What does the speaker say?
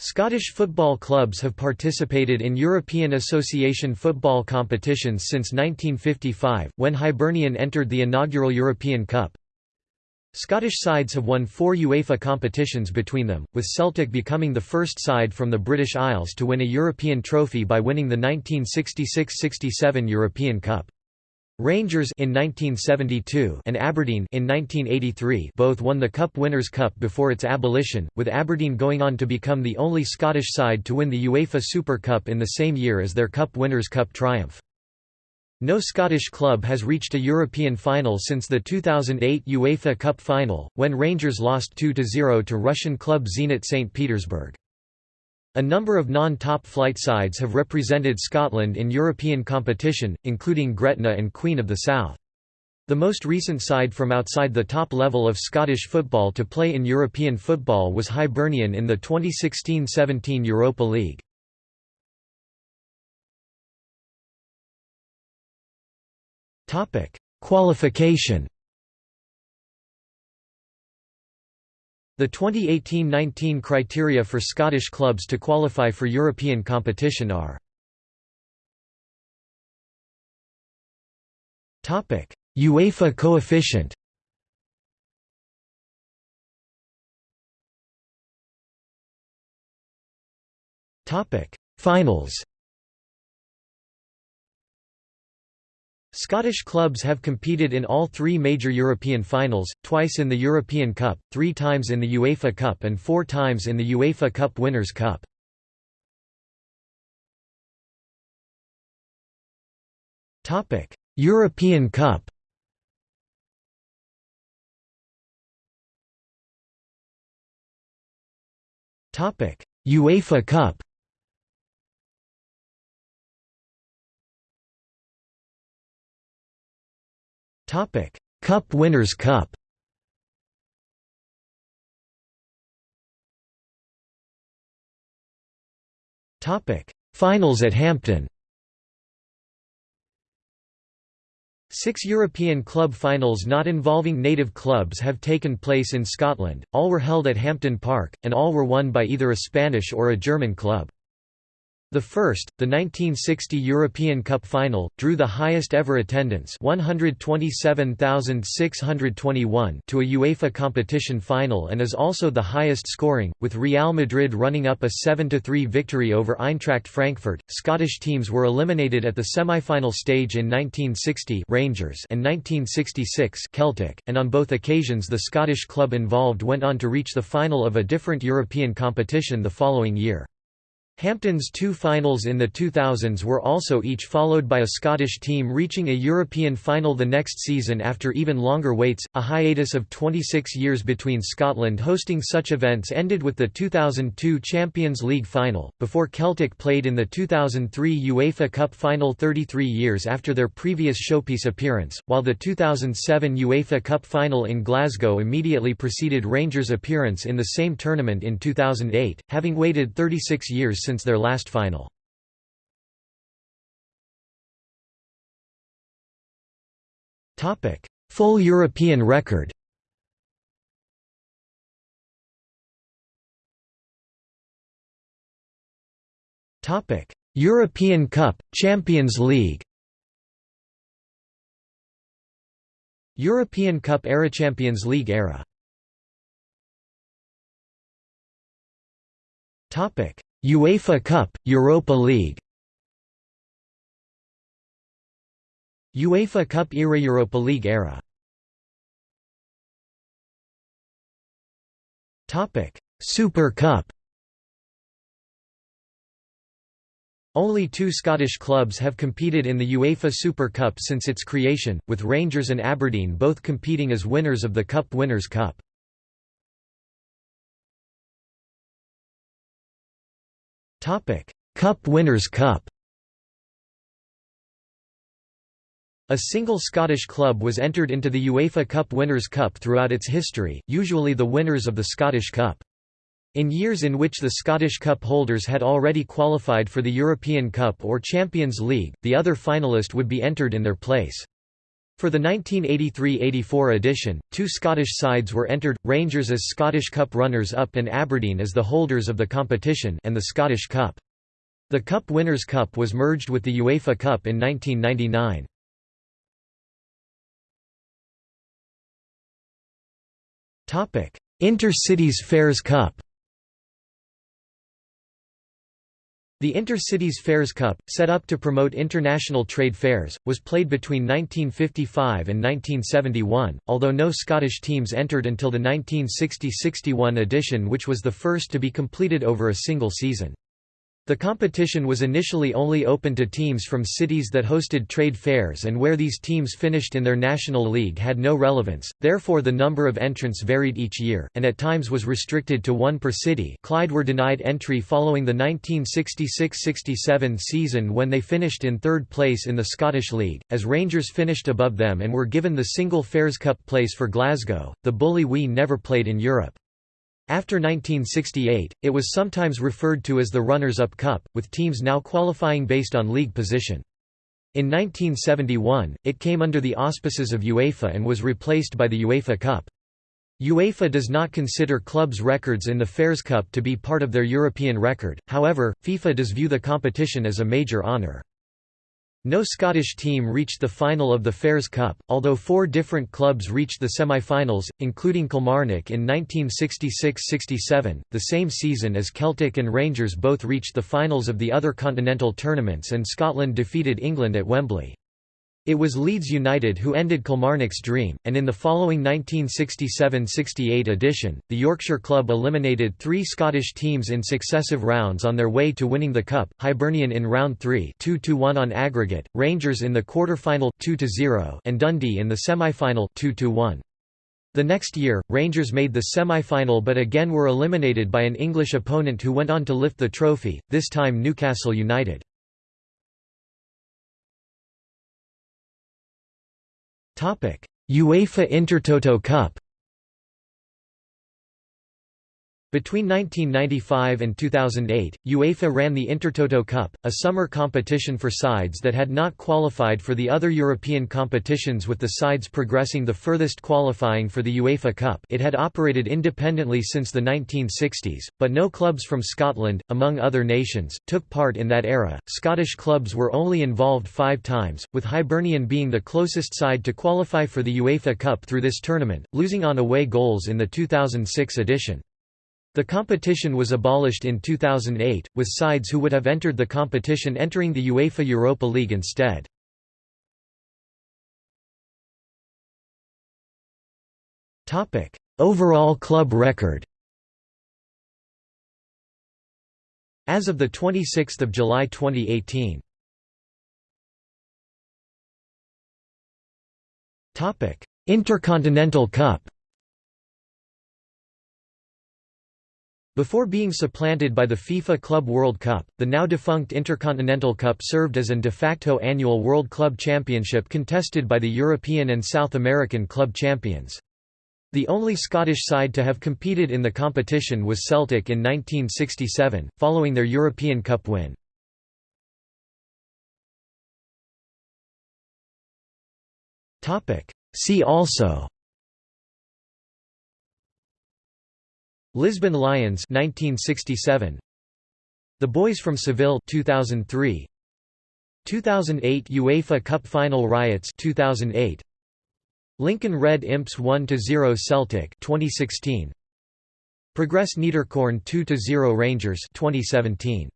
Scottish football clubs have participated in European Association football competitions since 1955, when Hibernian entered the inaugural European Cup. Scottish sides have won four UEFA competitions between them, with Celtic becoming the first side from the British Isles to win a European trophy by winning the 1966–67 European Cup. Rangers in 1972 and Aberdeen in 1983 both won the Cup Winners' Cup before its abolition, with Aberdeen going on to become the only Scottish side to win the UEFA Super Cup in the same year as their Cup Winners' Cup triumph. No Scottish club has reached a European final since the 2008 UEFA Cup final, when Rangers lost 2–0 to Russian club Zenit St. Petersburg. A number of non-top flight sides have represented Scotland in European competition, including Gretna and Queen of the South. The most recent side from outside the top level of Scottish football to play in European football was Hibernian in the 2016–17 Europa League. Qualification The 2018–19 criteria for Scottish clubs to qualify for European competition are UEFA coefficient Finals Scottish clubs have competed in all three major European finals, twice in the European Cup, three times in the UEFA Cup and four times in the UEFA Cup Winners' Cup. European Cup UEFA Cup Topic: Cup Winners' Cup. Topic: Finals at Hampden. Six European club finals not involving native clubs have taken place in Scotland, all were held at Hampden Park, and all were won by either a Spanish or a German club. The first, the 1960 European Cup final, drew the highest ever attendance 127,621 to a UEFA competition final and is also the highest scoring, with Real Madrid running up a 7–3 victory over Eintracht Frankfurt. Scottish teams were eliminated at the semi-final stage in 1960 Rangers and 1966 Celtic, and on both occasions the Scottish club involved went on to reach the final of a different European competition the following year. Hampden's two finals in the 2000s were also each followed by a Scottish team reaching a European final the next season after even longer waits. A hiatus of 26 years between Scotland hosting such events ended with the 2002 Champions League final, before Celtic played in the 2003 UEFA Cup final 33 years after their previous showpiece appearance, while the 2007 UEFA Cup final in Glasgow immediately preceded Rangers' appearance in the same tournament in 2008, having waited 36 years since their last final. Topic. Full European record. Topic. European Cup, Champions League. European Cup era Champions League era. Topic UEFA Cup, Europa League. UEFA Cup era Europa League era. Super Cup. Only two Scottish clubs have competed in the UEFA Super Cup since its creation, with Rangers and Aberdeen both competing as winners of the Cup Winners' Cup. Topic: Cup Winners' Cup. A single Scottish club was entered into the UEFA Cup Winners' Cup throughout its history, usually the winners of the Scottish Cup. In years in which the Scottish Cup holders had already qualified for the European Cup or Champions League, the other finalist would be entered in their place. For the 1983–84 edition, two Scottish sides were entered, Rangers as Scottish Cup runners-up and Aberdeen as the holders of the competition and the Scottish Cup. The Cup Winners' Cup was merged with the UEFA Cup in 1999. Inter-Cities Fairs Cup The Inter-Cities Fairs Cup, set up to promote international trade fairs, was played between 1955 and 1971, although no Scottish teams entered until the 1960–61 edition which was the first to be completed over a single season. The competition was initially only open to teams from cities that hosted trade fairs and where these teams finished in their national league had no relevance, therefore the number of entrants varied each year, and at times was restricted to one per city Clyde were denied entry following the 1966–67 season when they finished in third place in the Scottish League, as Rangers finished above them and were given the single Fairs Cup place for Glasgow, the Bully Wee never played in Europe. After 1968, it was sometimes referred to as the Runners-Up Cup, with teams now qualifying based on league position. In 1971, it came under the auspices of UEFA and was replaced by the UEFA Cup. UEFA does not consider clubs' records in the Fairs Cup to be part of their European record, however, FIFA does view the competition as a major honour. No Scottish team reached the final of the Fairs Cup, although four different clubs reached the semi-finals, including Kilmarnock in 1966–67, the same season as Celtic and Rangers both reached the finals of the other continental tournaments and Scotland defeated England at Wembley. It was Leeds United who ended Kilmarnock's dream, and in the following 1967–68 edition, the Yorkshire club eliminated three Scottish teams in successive rounds on their way to winning the cup, Hibernian in round 3 2–1 on aggregate, Rangers in the quarter-final 2–0 and Dundee in the semi-final 2–1. The next year, Rangers made the semi-final but again were eliminated by an English opponent who went on to lift the trophy, this time Newcastle United. UEFA Intertoto Cup Between 1995 and 2008, UEFA ran the Intertoto Cup, a summer competition for sides that had not qualified for the other European competitions with the sides progressing the furthest qualifying for the UEFA Cup it had operated independently since the 1960s, but no clubs from Scotland, among other nations, took part in that era. Scottish clubs were only involved five times, with Hibernian being the closest side to qualify for the UEFA Cup through this tournament, losing on away goals in the 2006 edition. The competition was abolished in 2008, with sides who would have entered the competition entering the UEFA Europa League instead. Overall club record As of 26 July 2018 Intercontinental Cup Before being supplanted by the FIFA Club World Cup, the now defunct Intercontinental Cup served as an de facto annual World Club Championship contested by the European and South American club champions. The only Scottish side to have competed in the competition was Celtic in 1967, following their European Cup win. See also Lisbon Lions 1967 The Boys from Seville 2003 2008 UEFA Cup Final Riots 2008 Lincoln Red Imps 1-0 Celtic 2016 Progress Niederkorn 2-0 Rangers 2017